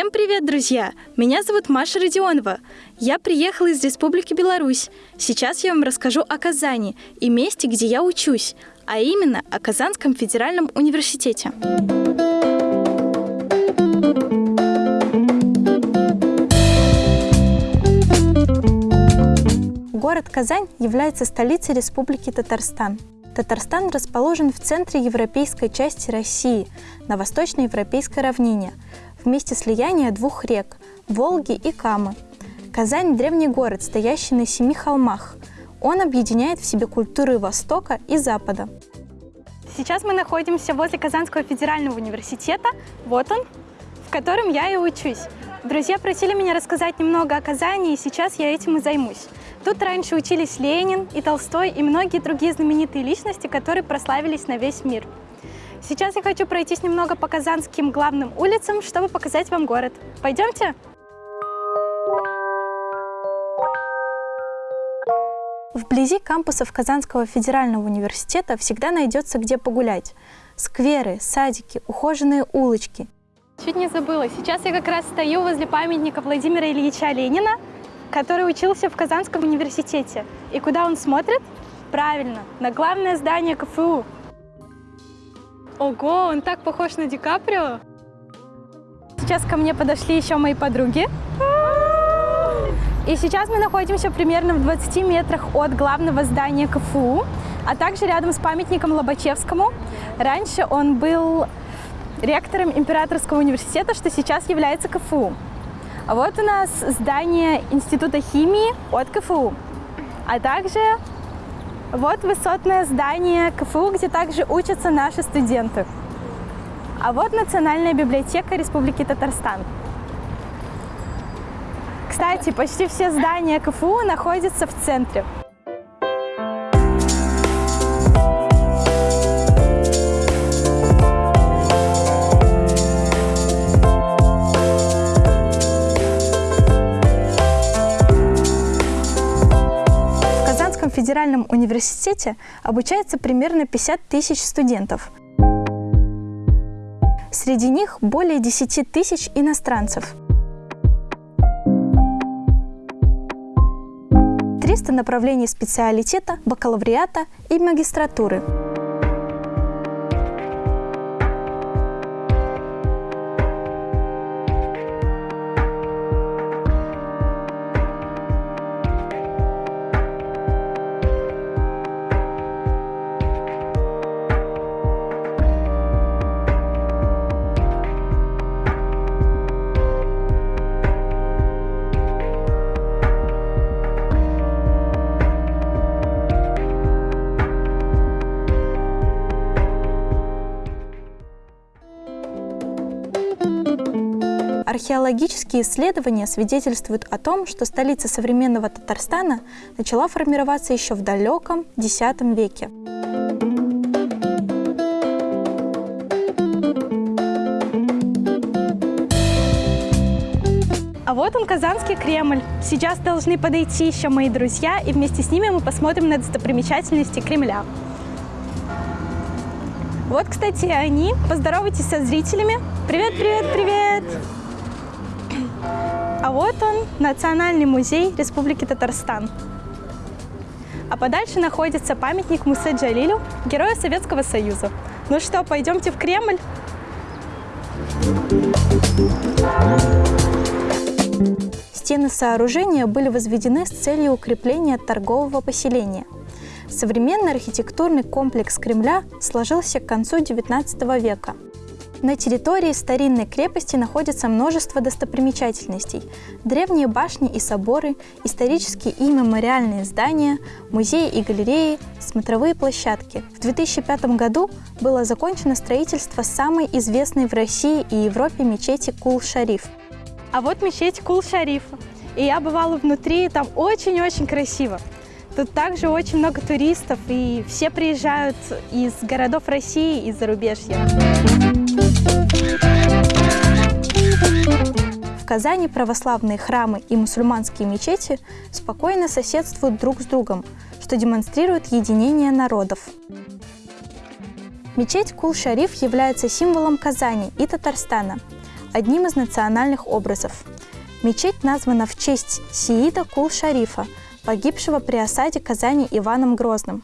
Всем привет, друзья! Меня зовут Маша Родионова. Я приехала из Республики Беларусь. Сейчас я вам расскажу о Казани и месте, где я учусь, а именно о Казанском федеральном университете. Город Казань является столицей Республики Татарстан. Татарстан расположен в центре европейской части России, на восточноевропейской равнине, в месте слияния двух рек – Волги и Камы. Казань – древний город, стоящий на семи холмах. Он объединяет в себе культуры Востока и Запада. Сейчас мы находимся возле Казанского федерального университета, вот он, в котором я и учусь. Друзья просили меня рассказать немного о Казани, и сейчас я этим и займусь. Тут раньше учились Ленин и Толстой и многие другие знаменитые личности, которые прославились на весь мир. Сейчас я хочу пройтись немного по казанским главным улицам, чтобы показать вам город. Пойдемте? Вблизи кампусов Казанского федерального университета всегда найдется где погулять. Скверы, садики, ухоженные улочки. Чуть не забыла, сейчас я как раз стою возле памятника Владимира Ильича Ленина, который учился в Казанском университете. И куда он смотрит? Правильно, на главное здание КФУ. Ого, он так похож на Ди Каприо. Сейчас ко мне подошли еще мои подруги. И сейчас мы находимся примерно в 20 метрах от главного здания КФУ, а также рядом с памятником Лобачевскому. Раньше он был ректором Императорского университета, что сейчас является КФУ. А вот у нас здание Института химии от КФУ, а также вот высотное здание КФУ, где также учатся наши студенты. А вот Национальная библиотека Республики Татарстан. Кстати, почти все здания КФУ находятся в центре. Федеральном университете обучается примерно 50 тысяч студентов. Среди них более 10 тысяч иностранцев. 300 направлений специалитета, бакалавриата и магистратуры. Археологические исследования свидетельствуют о том, что столица современного Татарстана начала формироваться еще в далеком X веке. А вот он, Казанский Кремль. Сейчас должны подойти еще мои друзья, и вместе с ними мы посмотрим на достопримечательности Кремля. Вот, кстати, они. Поздоровайтесь со зрителями. Привет, привет, привет! А вот он, Национальный музей Республики Татарстан. А подальше находится памятник Мусе Джалилю, герою Советского Союза. Ну что, пойдемте в Кремль? Стены сооружения были возведены с целью укрепления торгового поселения. Современный архитектурный комплекс Кремля сложился к концу XIX века – на территории старинной крепости находится множество достопримечательностей. Древние башни и соборы, исторические и мемориальные здания, музеи и галереи, смотровые площадки. В 2005 году было закончено строительство самой известной в России и Европе мечети Кул-Шариф. А вот мечеть Кул-Шарифа. И я бывала внутри, там очень-очень красиво. Тут также очень много туристов, и все приезжают из городов России и зарубежья. В Казани православные храмы и мусульманские мечети спокойно соседствуют друг с другом, что демонстрирует единение народов. Мечеть Кул-Шариф является символом Казани и Татарстана. одним из национальных образов. Мечеть названа в честь Сиида Кул-Шарифа, погибшего при осаде Казани Иваном Грозным.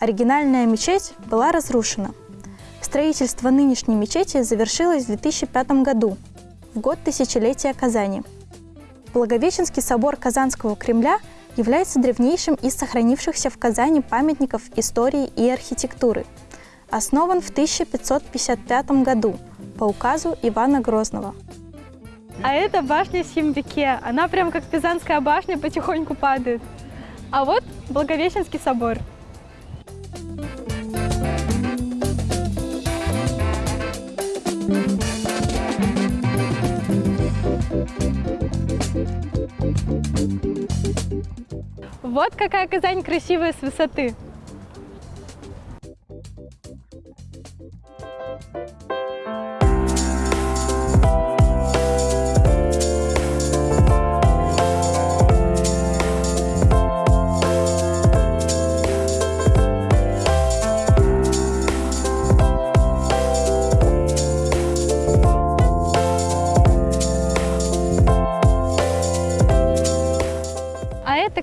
Оригинальная мечеть была разрушена. Строительство нынешней мечети завершилось в 2005 году, в год тысячелетия Казани. Благовещенский собор Казанского Кремля является древнейшим из сохранившихся в Казани памятников истории и архитектуры. Основан в 1555 году по указу Ивана Грозного. А это башня Симбике. Она прям как Пизанская башня потихоньку падает. А вот Благовещенский собор – Вот какая Казань красивая с высоты.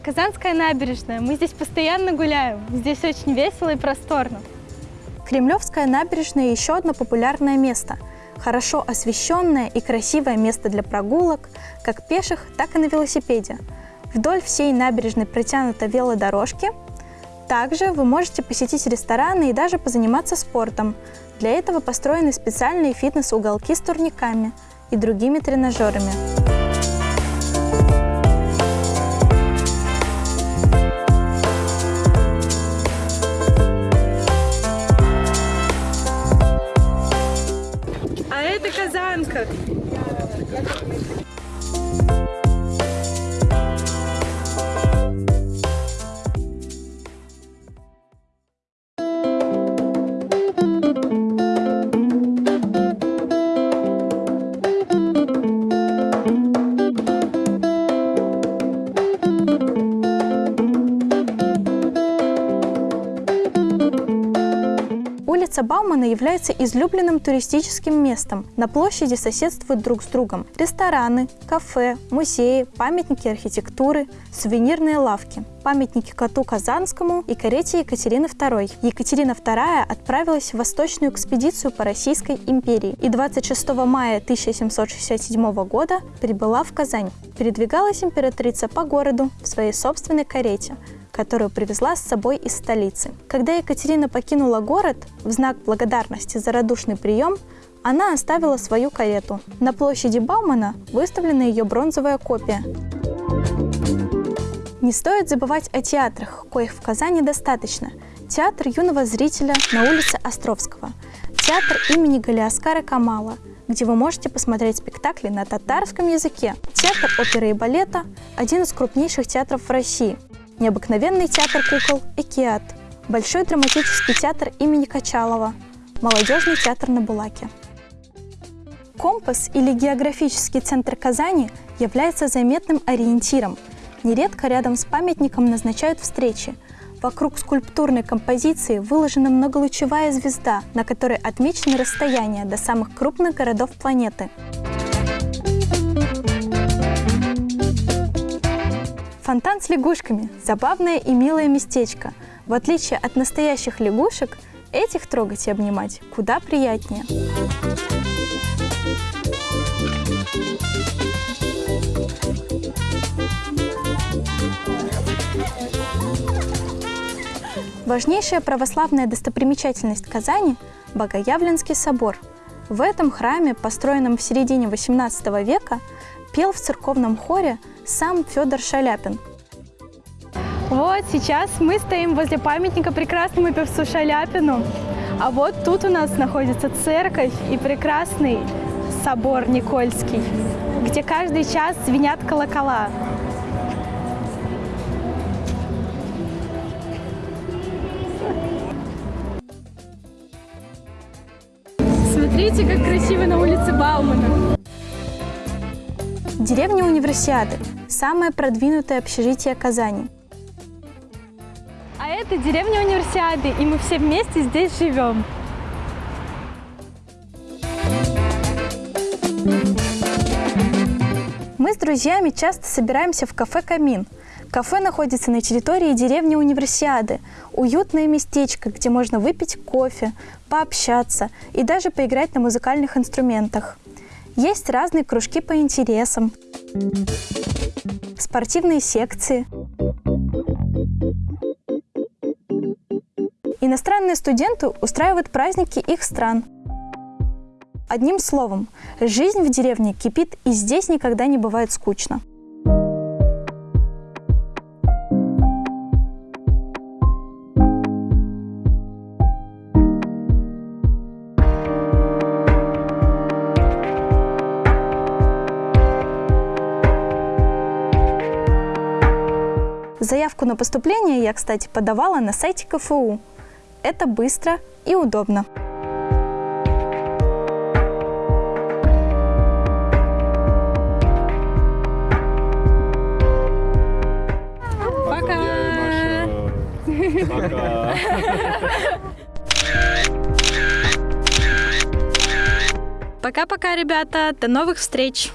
Казанская набережная. Мы здесь постоянно гуляем. Здесь очень весело и просторно. Кремлевская набережная – еще одно популярное место. Хорошо освещенное и красивое место для прогулок, как пеших, так и на велосипеде. Вдоль всей набережной протянуты велодорожки. Также вы можете посетить рестораны и даже позаниматься спортом. Для этого построены специальные фитнес-уголки с турниками и другими тренажерами. Казанка. Улица Баумана является излюбленным туристическим местом. На площади соседствуют друг с другом рестораны, кафе, музеи, памятники архитектуры, сувенирные лавки, памятники коту Казанскому и карете Екатерины II. Екатерина II отправилась в восточную экспедицию по Российской империи и 26 мая 1767 года прибыла в Казань. Передвигалась императрица по городу в своей собственной карете – которую привезла с собой из столицы. Когда Екатерина покинула город, в знак благодарности за радушный прием, она оставила свою карету. На площади Баумана выставлена ее бронзовая копия. Не стоит забывать о театрах, коих в Казани достаточно. Театр юного зрителя на улице Островского, театр имени Галиаскара Камала, где вы можете посмотреть спектакли на татарском языке. Театр оперы и балета – один из крупнейших театров в России – Необыкновенный театр кукол «Экиат», Большой драматический театр имени Качалова, Молодежный театр на Булаке. Компас или географический центр Казани является заметным ориентиром. Нередко рядом с памятником назначают встречи. Вокруг скульптурной композиции выложена многолучевая звезда, на которой отмечены расстояния до самых крупных городов планеты. Фонтан с лягушками – забавное и милое местечко. В отличие от настоящих лягушек, этих трогать и обнимать куда приятнее. Важнейшая православная достопримечательность Казани – Богоявленский собор. В этом храме, построенном в середине XVIII века, пел в церковном хоре сам Федор Шаляпин. Вот сейчас мы стоим возле памятника прекрасному певцу Шаляпину. А вот тут у нас находится церковь и прекрасный собор Никольский, где каждый час звенят колокола. Смотрите, как красиво на улице Баумана. Деревня Универсиады – самое продвинутое общежитие Казани. А это деревня Универсиады, и мы все вместе здесь живем. Мы с друзьями часто собираемся в кафе «Камин». Кафе находится на территории деревни Универсиады. Уютное местечко, где можно выпить кофе, пообщаться и даже поиграть на музыкальных инструментах. Есть разные кружки по интересам, спортивные секции. Иностранные студенты устраивают праздники их стран. Одним словом, жизнь в деревне кипит, и здесь никогда не бывает скучно. Заявку на поступление я, кстати, подавала на сайте КФУ. Это быстро и удобно. Пока! Пока. Пока-пока, ребята. До новых встреч.